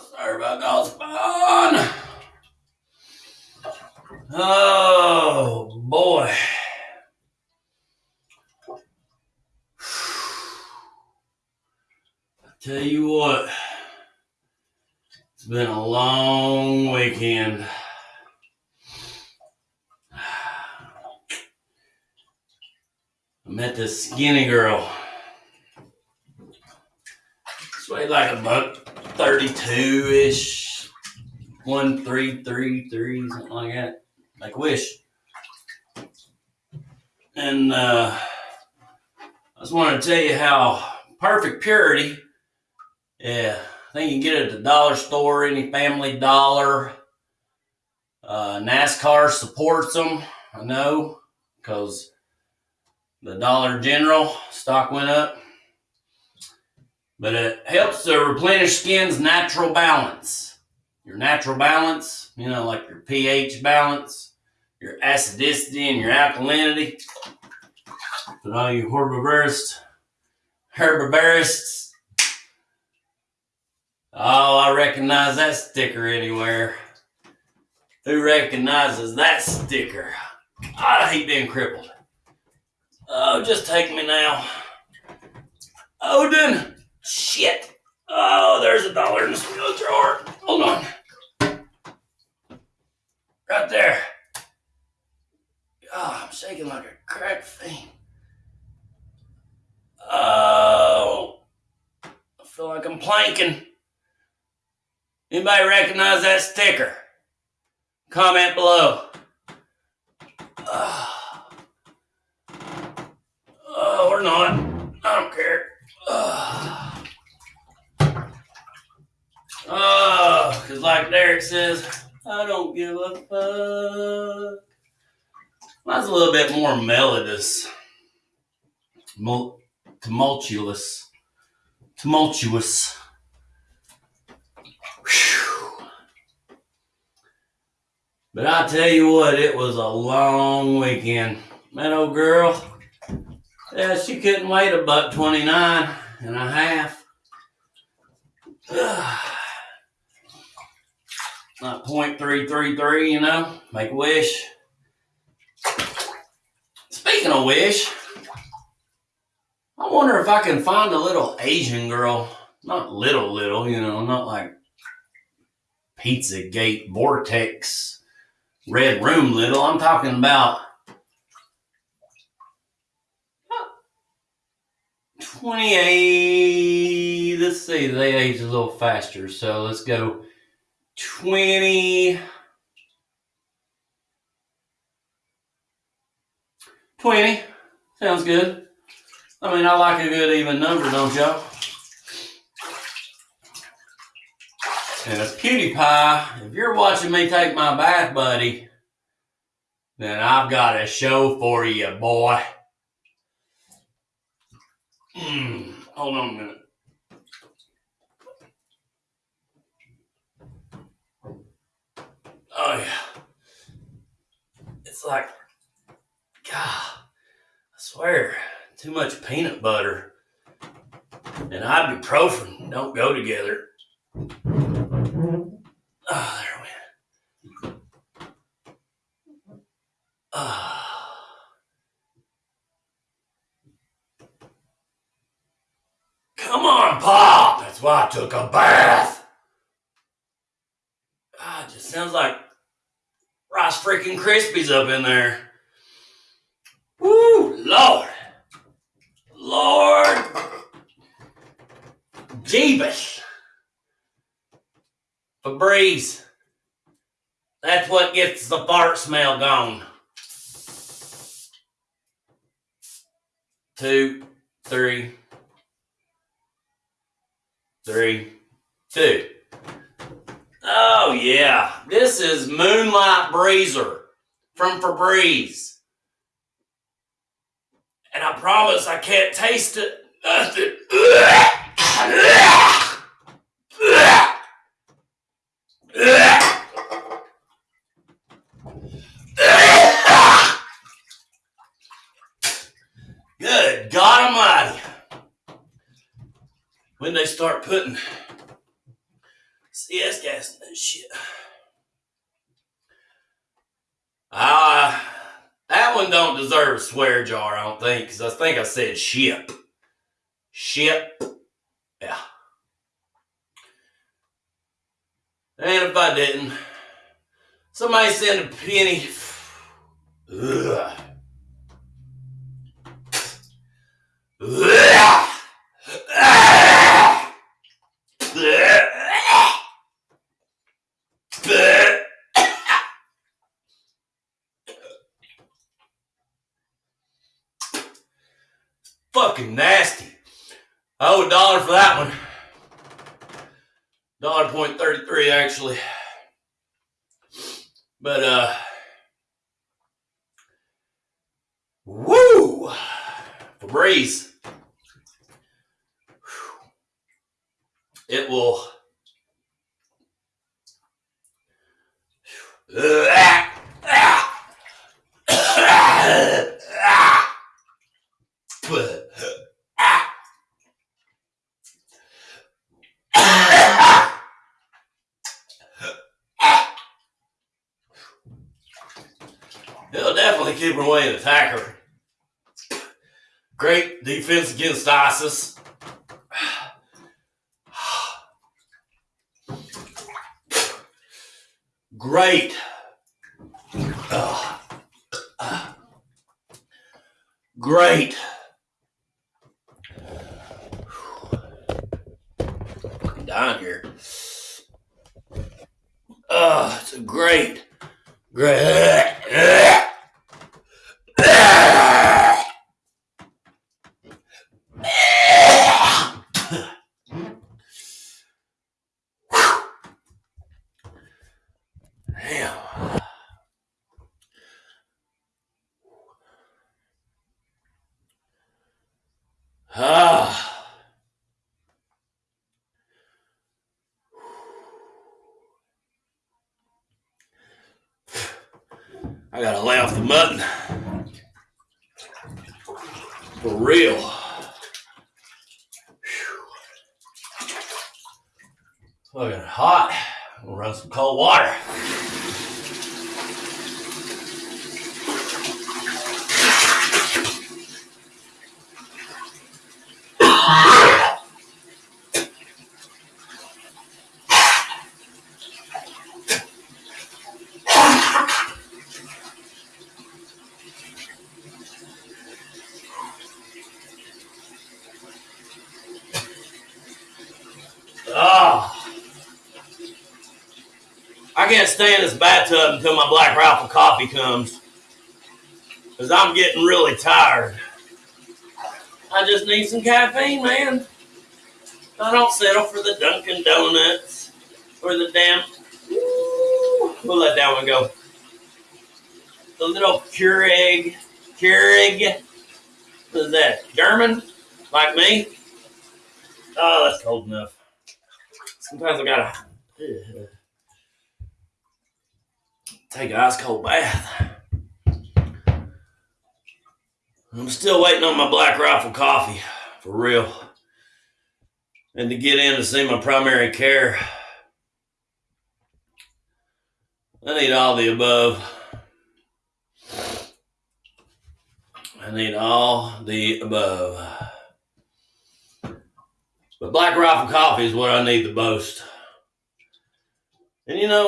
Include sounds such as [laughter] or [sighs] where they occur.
Sorry about that spawn. Oh boy. I tell you what, it's been a long weekend. I met this skinny girl. Weighed like a buck 32 ish, one three three three, something like that, like Wish. And uh, I just want to tell you how perfect purity. Yeah, I think you can get it at the dollar store, any Family Dollar. Uh, NASCAR supports them, I know, because the Dollar General stock went up. But it helps to replenish skin's natural balance. Your natural balance, you know, like your pH balance, your acidity, and your alkalinity. But all you herbivorists, herbivorists, oh, I recognize that sticker anywhere. Who recognizes that sticker? Ah, I hate being crippled. Oh, just take me now. Odin! Shit! Oh, there's a dollar in the steel drawer. Hold on. Right there. Oh, I'm shaking like a cracked fiend. Oh, I feel like I'm planking. Anybody recognize that sticker? Comment below. Oh, oh or not. I don't care. Oh, oh, cause like Derek says, I don't give a fuck. Mine's a little bit more melodious, tumultuous, tumultuous. But I tell you what, it was a long weekend. That old girl, yeah, she couldn't wait a buck 29 and a half. [sighs] Not .333, you know, make a wish. Speaking of wish, I wonder if I can find a little Asian girl. Not little, little, you know, not like Pizzagate Vortex Red Room little. I'm talking about 28. Let's see, they age a little faster. So let's go 20. 20. Sounds good. I mean, I like a good even number, don't y'all? And if PewDiePie, if you're watching me take my bath, buddy, then I've got a show for you, boy. Mm, hold on a minute. Oh, yeah. It's like, God, I swear, too much peanut butter and ibuprofen don't go together. Oh, there we went. Ah. Come on, Pop! That's why I took a bath. Ah, it just sounds like Freaking Krispies up in there. Woo, Lord. Lord. Jeebus. Febreze. That's what gets the fart smell gone. Two, three, three, two. Oh yeah, this is Moonlight Breezer from Febreze. And I promise I can't taste it. Nothing. Good God Almighty. When they start putting CS gas and that shit. Ah, that one don't deserve a swear jar, I don't think, because I think I said ship. Ship. Yeah. And if I didn't, somebody send a penny. Ugh. Fucking nasty. I owe a dollar for that one. Dollar point thirty three actually. But uh Woo! Febreze. It will [sighs] It'll definitely keep her away an attacker. Great defense against ISIS. Great. Great. I'm dying here. Oh, it's a great, great. Damn. [sighs] Ah. I gotta lay off the mutton. For real. Fucking hot. We'll run some cold water. Oh. I can't stay in this bathtub until my Black Rifle coffee comes. Because I'm getting really tired. I just need some caffeine, man. I don't settle for the Dunkin' Donuts or the damn. Ooh, we'll let that one go. The little Keurig. Keurig. What is that? German? Like me? Oh, that's cold enough. Sometimes I gotta take an ice cold bath. I'm still waiting on my Black Rifle coffee, for real. And to get in to see my primary care. I need all the above. I need all the above. But Black Rifle coffee is what I need the most. And you know,